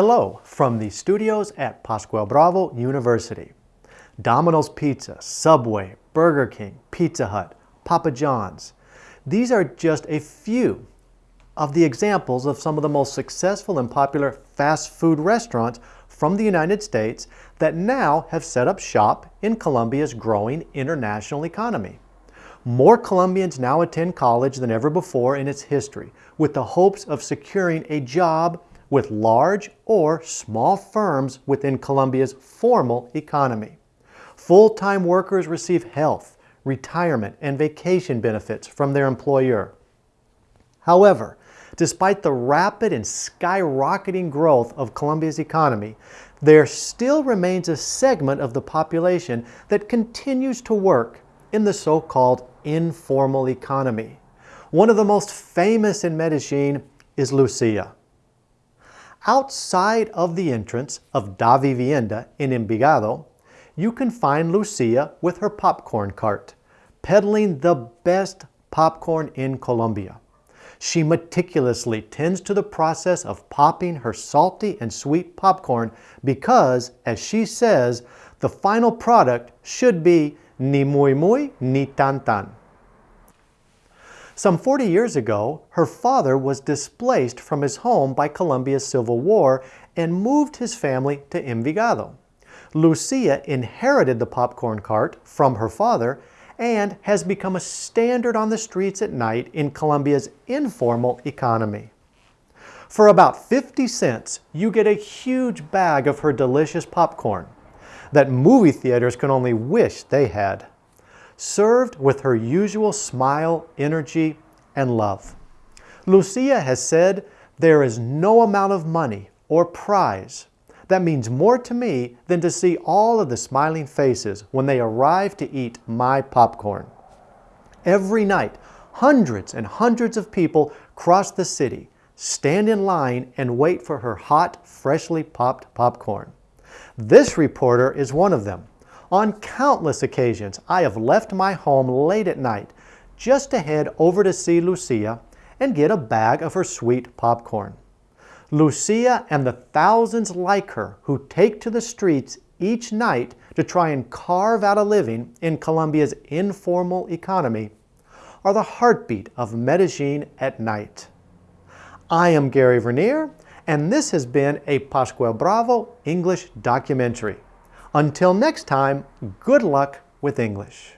Hello from the studios at Pascual Bravo University. Domino's Pizza, Subway, Burger King, Pizza Hut, Papa John's. These are just a few of the examples of some of the most successful and popular fast food restaurants from the United States that now have set up shop in Colombia's growing international economy. More Colombians now attend college than ever before in its history with the hopes of securing a job with large or small firms within Colombia's formal economy. Full-time workers receive health, retirement, and vacation benefits from their employer. However, despite the rapid and skyrocketing growth of Colombia's economy, there still remains a segment of the population that continues to work in the so-called informal economy. One of the most famous in Medellin is Lucia. Outside of the entrance of Davivienda in Envigado, you can find Lucia with her popcorn cart, peddling the best popcorn in Colombia. She meticulously tends to the process of popping her salty and sweet popcorn because, as she says, the final product should be ni muy muy ni tan tan. Some 40 years ago, her father was displaced from his home by Colombia's civil war and moved his family to Envigado. Lucia inherited the popcorn cart from her father and has become a standard on the streets at night in Colombia's informal economy. For about 50 cents, you get a huge bag of her delicious popcorn that movie theaters can only wish they had served with her usual smile, energy, and love. Lucia has said, there is no amount of money or prize that means more to me than to see all of the smiling faces when they arrive to eat my popcorn. Every night, hundreds and hundreds of people cross the city, stand in line, and wait for her hot, freshly popped popcorn. This reporter is one of them. On countless occasions, I have left my home late at night just to head over to see Lucia and get a bag of her sweet popcorn. Lucia and the thousands like her who take to the streets each night to try and carve out a living in Colombia's informal economy are the heartbeat of Medellin at night. I am Gary Vernier, and this has been a Pascual Bravo English documentary. Until next time, good luck with English.